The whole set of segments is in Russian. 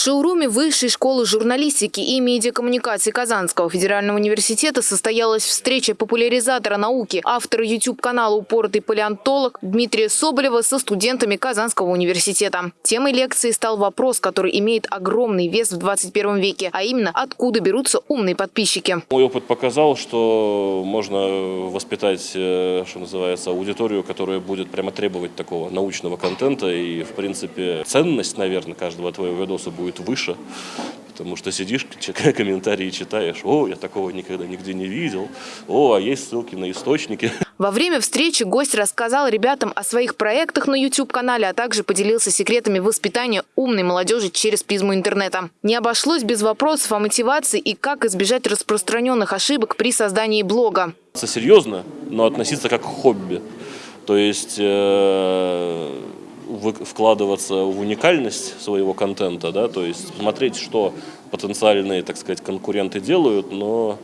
шоуруме Высшей школы журналистики и медиакоммуникации Казанского федерального университета состоялась встреча популяризатора науки, автора YouTube-канала «Упоротый палеонтолог» Дмитрия Соболева со студентами Казанского университета. Темой лекции стал вопрос, который имеет огромный вес в 21 веке, а именно, откуда берутся умные подписчики. Мой опыт показал, что можно воспитать, э, что называется, аудиторию, которая будет прямо требовать такого научного контента. И, в принципе, ценность, наверное, каждого твоего видоса будет выше, потому что сидишь, комментарии читаешь, о, я такого никогда нигде не видел, о, а есть ссылки на источники. Во время встречи гость рассказал ребятам о своих проектах на YouTube-канале, а также поделился секретами воспитания умной молодежи через призму интернета. Не обошлось без вопросов о мотивации и как избежать распространенных ошибок при создании блога. Серьезно, но относиться как к хобби. То есть... Э вкладываться в уникальность своего контента, да, то есть смотреть, что потенциальные, так сказать, конкуренты делают, но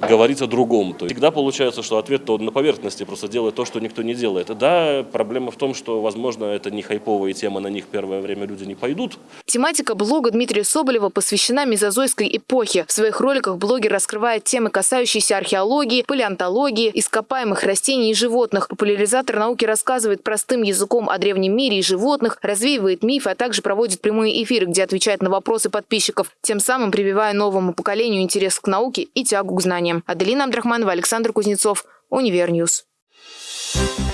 говорить о другом. То есть всегда получается, что ответ то на поверхности, просто делает то, что никто не делает. Да, проблема в том, что, возможно, это не хайповая тема, на них первое время люди не пойдут. Тематика блога Дмитрия Соболева посвящена мезозойской эпохе. В своих роликах блогер раскрывает темы, касающиеся археологии, палеонтологии, ископаемых растений и животных. Популяризатор науки рассказывает простым языком о древнем мире и животных, развеивает мифы, а также проводит прямые эфиры, где отвечает на вопросы подписчиков, тем самым прививая новому поколению интерес к науке и тягу к знаниям. Аделина Абдрахманова, Александр Кузнецов, Универньюз. Thank you